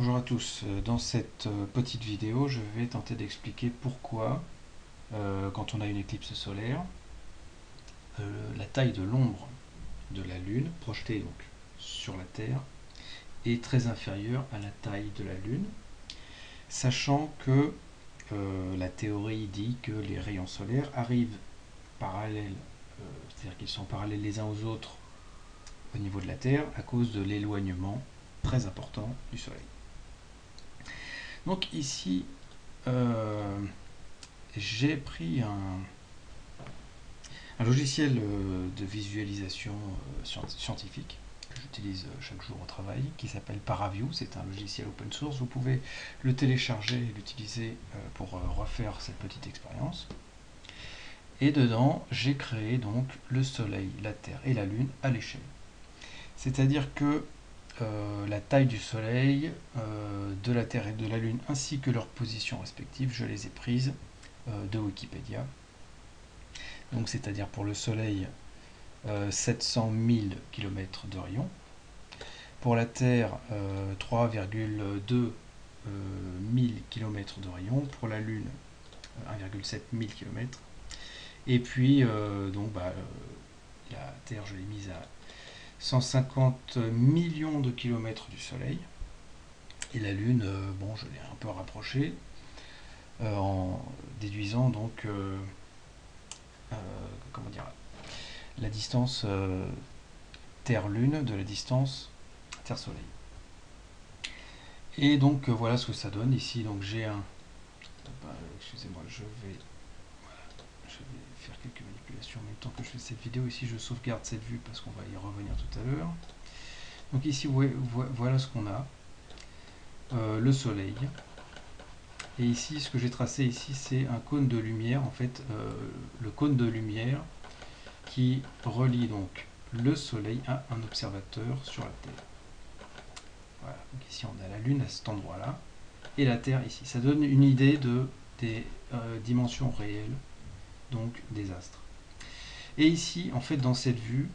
Bonjour à tous, dans cette euh, petite vidéo je vais tenter d'expliquer pourquoi euh, quand on a une éclipse solaire euh, la taille de l'ombre de la Lune projetée donc sur la Terre est très inférieure à la taille de la Lune sachant que la théorie dit que les rayons solaires arrivent parallèles, c'est-à-dire qu'ils sont parallèles les uns aux autres au niveau de la Terre à cause de l'éloignement très important du Soleil. Donc ici, euh, j'ai pris un, logiciel euh, de visualisation euh, scientifique que j'utilise chaque jour au travail, qui s'appelle Paraview. C'est un logiciel open source. Vous pouvez le télécharger et l'utiliser pour refaire cette petite expérience. Et dedans, j'ai créé donc le Soleil, la Terre et la Lune à l'échelle. C'est-à-dire que euh, la taille du Soleil, euh, de la Terre et de la Lune, ainsi que leurs positions respectives, je les ai prises euh, de Wikipédia. Donc c'est-à-dire pour le Soleil, 700 000 km de rayon. Pour la Terre, 3,2 000 km de rayon. Pour la Lune, 1,7 000 km. Et puis, donc, bah, la Terre, je l'ai mise à 150 millions de kilomètres du Soleil. Et la Lune, euh, bon, je l'ai un peu rapproché euh, en déduisant donc euh, comment dire la distance Terre-Lune de la dissance Terre-Soleil. Et donc voilà ce que ça donne ici. Donc j'ai un. Excusez-moi, je vais je vais faire quelques manipulations même temps que je fais cette vidéo. Ici, je sauvegarde cette vue parce qu'on va y revenir tout à l'heure. Donc ici, voilà ce qu'on a. Euh, le soleil. Et ici, ce que j'ai tracé ici, c'est un cône de lumière. En fait, euh, le cône de lumière qui relie donc le soleil à un observateur sur la Terre. Voilà, donc ici on a la Lune à cet endroit-là, et la Terre ici. Ça donne une idée de, des euh, dimensions réelles donc des astres. Et ici, en fait, dans cette vue,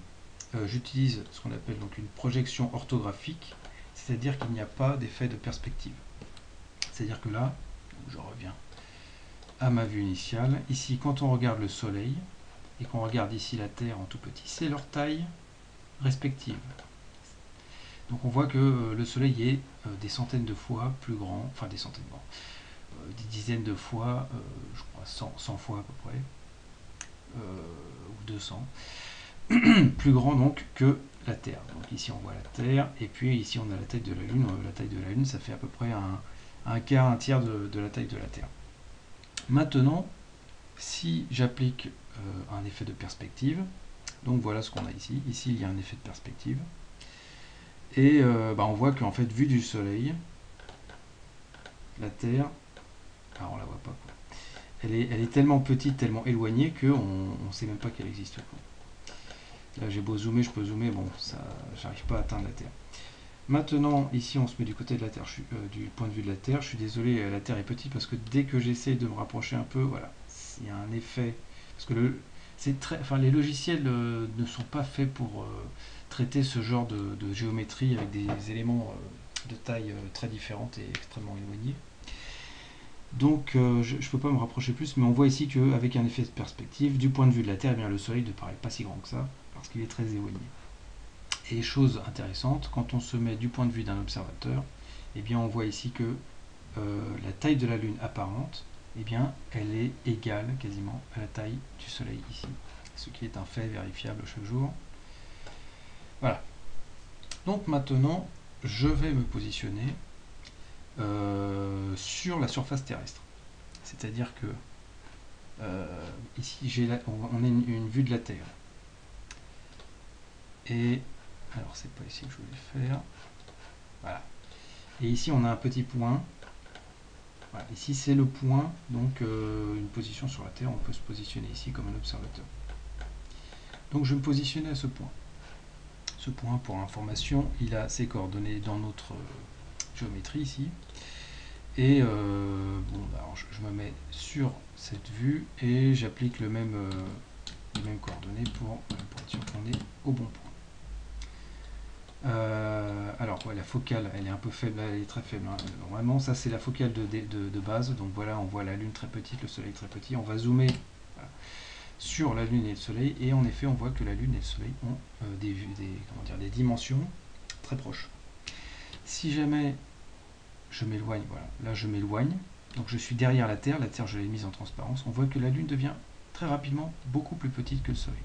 euh, j'utilise ce qu'on appelle donc une projection orthographique, c'est-à-dire qu'il n'y a pas d'effet de perspective. C'est-à-dire que là, je reviens à ma vue initiale, ici, quand on regarde le Soleil, et qu'on regarde ici la Terre en tout petit, c'est leur taille respective. Donc on voit que euh, le Soleil est euh, des centaines de fois plus grand, enfin des centaines, des dizaines de fois, je crois 100, 100 fois à peu près, ou 200, plus grand donc que la Terre. Donc ici on voit la Terre, et puis ici on a la taille de la Lune. La taille de la Lune, ça fait à peu près un, quart, un tiers de, la taille de la Terre. Maintenant, si j'applique euh, un effet de perspective, donc voilà ce qu'on a ici. Ici, il y a un effet de perspective. Et euh, bah, on voit qu'en fait, vu du Soleil, la Terre, alors on la voit pas, elle est, tellement petite, tellement éloignée qu'on ne sait même pas qu'elle existe. Là j'ai beau zoomer, je peux zoomer, bon, ça, j'arrive pas à atteindre la Terre. Maintenant, ici on se met du côté de la Terre, euh, du point de vue de la Terre. Je suis désolé, euh, la Terre est petite parce que dès que j'essaie de me rapprocher un peu, voilà, il y a un effet. Parce que les logiciels euh, ne sont pas faits pour traiter ce genre de, de, géométrie avec des éléments de taille très différentes et extrêmement éloignés. Donc euh, je ne peux pas me rapprocher plus, mais on voit ici qu'avec un effet de perspective, du point de vue de la Terre, eh bien, le Soleil ne paraît pas si grand que ça, parce qu'il est très éloigné. Et chose intéressante, quand on se met du point de vue d'un observateur, eh bien, on voit ici que euh, la taille de la Lune apparente, eh bien, elle est égale quasiment à la taille du Soleil ici, ce qui est un fait vérifiable chaque jour. Voilà. Donc maintenant, je vais me positionner sur la surface terrestre. C'est-à-dire que euh, ici j'ai on, a une, vue de la Terre. Et alors c'est pas ici que je voulais faire. Voilà. Et ici on a un petit point. Ici c'est le point, donc euh, une position sur la Terre, on peut se positionner ici comme un observateur. Donc je vais me positionner à ce point. Ce point, pour information, il a ses coordonnées dans notre géométrie ici. Et euh, bon, bah, je, me mets sur cette vue et j'applique le même, euh, les mêmes coordonnées pour, euh, pour être sûr qu'on est au bon point. alors alors la focale, elle est un peu faible, elle est très faible. Hein. Vraiment, ça c'est la focale de, base. Donc voilà, on voit la Lune très petite, le Soleil très petit. On va zoomer sur la Lune et le Soleil, et en effet, on voit que la Lune et le Soleil ont euh, des, dire, des dimensions très proches. Si jamais je m'éloigne, voilà, là je m'éloigne, donc je suis derrière la Terre, la Terre je l'ai mise en transparence, on voit que la Lune devient très rapidement beaucoup plus petite que le Soleil.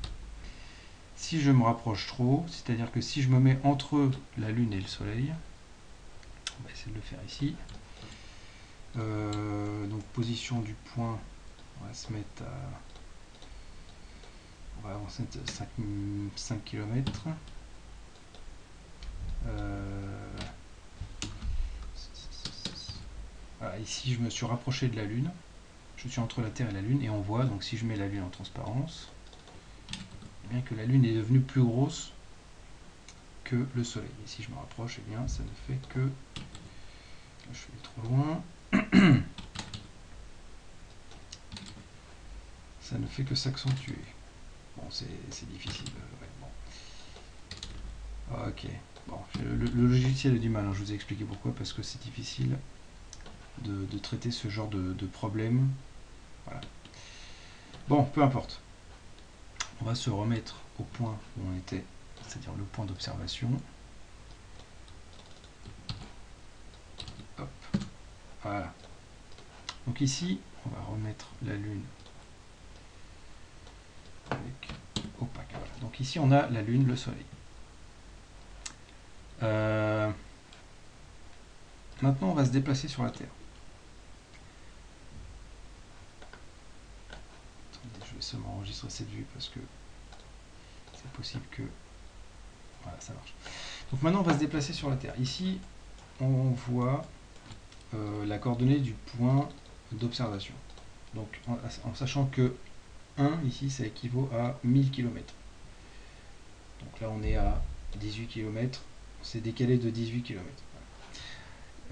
Si je me rapproche trop, c'est-à-dire que si je me mets entre la Lune et le Soleil, on va essayer de le faire ici, euh, donc position du point, on va se mettre à on va avancer de 5, 5 km. Ici je me suis rapproché de la Lune. Je suis entre la Terre et la Lune et on voit, donc si je mets la Lune en transparence, eh bien que la Lune est devenue plus grosse que le Soleil. Et si je me rapproche, eh bien ça ne fait que... je suis trop loin. ça ne fait que s'accentuer. Bon, c'est difficile. Euh, ok. Bon, le, logiciel a du mal, hein, je vous ai expliqué pourquoi, parce que c'est difficile de, traiter ce genre de, problème. Voilà. Bon, peu importe. On va se remettre au point où on était, c'est-à-dire le point d'observation. Voilà. Donc ici, on va remettre la Lune opaque. Donc ici, on a la Lune, le Soleil. Euh, maintenant, on va se déplacer sur la Terre. je vais seulement enregistrer cette vue parce que c'est possible que... Voilà, ça marche. Donc maintenant, on va se déplacer sur la Terre. Ici, on voit euh, la coordonnée du point d'observation. Donc, en, sachant que 1, ici, ça équivaut à 1000 km. Donc là, on est à 18 km. C'est décalé de 18 km.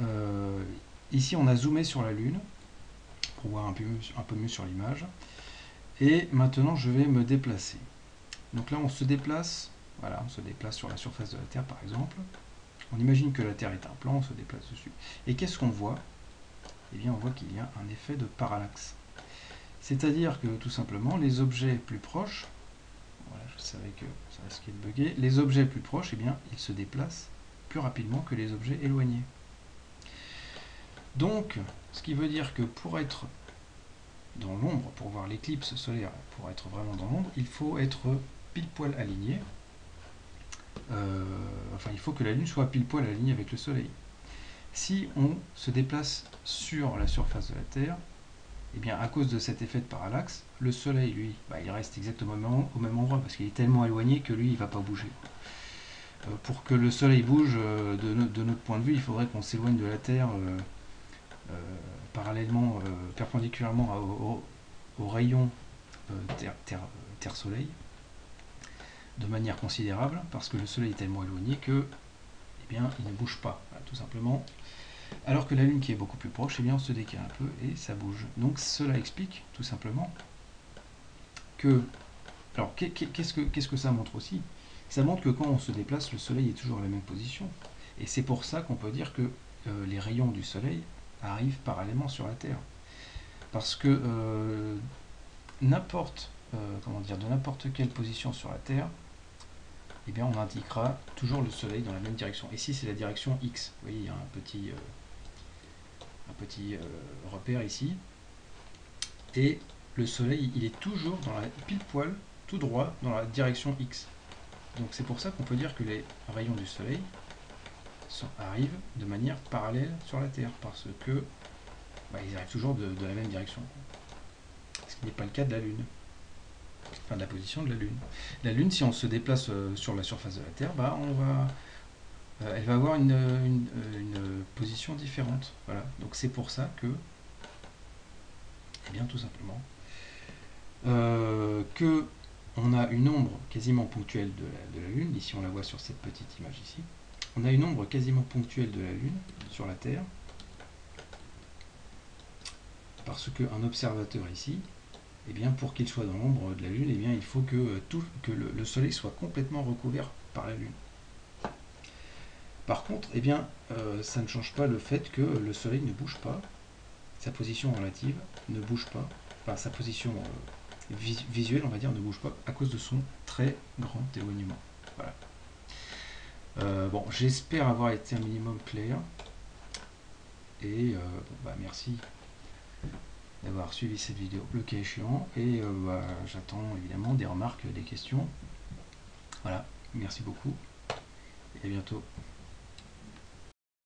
Euh, ici, on a zoomé sur la Lune pour voir un peu, un peu mieux sur l'image. Et maintenant, je vais me déplacer. Donc là, on se déplace, voilà, on se déplace sur la surface de la Terre, par exemple. On imagine que la Terre est un plan, on se déplace dessus. Et qu'est-ce qu'on voit? Eh bien, on voit qu'il y a un effet de parallaxe. C'est-à-dire que, tout simplement, les objets plus proches, voilà, je savais que ça risquait de bugger, les objets plus proches, eh bien, ils se déplacent plus rapidement que les objets éloignés. Donc, ce qui veut dire que pour être dans l'ombre, pour voir l'éclipse solaire, pour être vraiment dans l'ombre, il faut être pile poil aligné. Euh, enfin, il faut que la Lune soit pile poil alignée avec le Soleil. Si on se déplace sur la surface de la Terre, eh bien, à cause de cet effet de parallaxe, le Soleil, lui, bah, il reste exactement au même endroit, parce qu'il est tellement éloigné que lui, il ne va pas bouger. Euh, pour que le Soleil bouge, euh, de, notre point de vue, il faudrait qu'on s'éloigne de la Terre parallèlement, euh, perpendiculairement au, rayon euh, Terre-Soleil, de manière considérable, parce que le Soleil est tellement éloigné que eh bien, il ne bouge pas, tout simplement. Alors que la Lune qui est beaucoup plus proche, eh bien, on se décale un peu et ça bouge. Donc cela explique tout simplement que... Alors qu'est-ce que, ça montre aussi? Ça montre que quand on se déplace, le Soleil est toujours à la même position. Et c'est pour ça qu'on peut dire que euh, les rayons du Soleil arrive parallèlement sur la Terre. Parce que euh, n'importe, euh, comment dire, de n'importe quelle position sur la Terre, eh bien on indiquera toujours le Soleil dans la même direction. Ici c'est la direction X. Vous voyez, il y a un petit, euh, un petit repère ici. Et le Soleil, il est toujours dans la pile poil, tout droit, dans la direction X. Donc c'est pour ça qu'on peut dire que les rayons du Soleil arrivent de manière parallèle sur la Terre, parce que bah, ils arrivent toujours de, la même direction. Ce qui n'est pas le cas de la Lune. Enfin, de la position de la Lune. La Lune, si on se déplace euh, sur la surface de la Terre, bah, euh, elle va avoir une, une, position différente. Voilà. Donc c'est pour ça que, eh bien tout simplement, euh, que on a une ombre quasiment ponctuelle de la Lune. Ici, on la voit sur cette petite image ici on a une ombre quasiment ponctuelle de la Lune sur la Terre, parce qu'un observateur ici, eh bien, pour qu'il soit dans l'ombre de la Lune, eh il faut que, euh, tout, que le, Soleil soit complètement recouvert par la Lune. Par contre, eh bien, euh, ça ne change pas le fait que le soleil ne bouge pas, sa position relative ne bouge pas, enfin sa position euh, visuelle, on va dire, ne bouge pas à cause de son très grand éloignement. Voilà. Euh, bon, j'espère avoir été un minimum clair. Et bah, merci d'avoir suivi cette vidéo, le cas échéant. Et bah, j'attends évidemment des remarques, des questions. Voilà, merci beaucoup et à bientôt.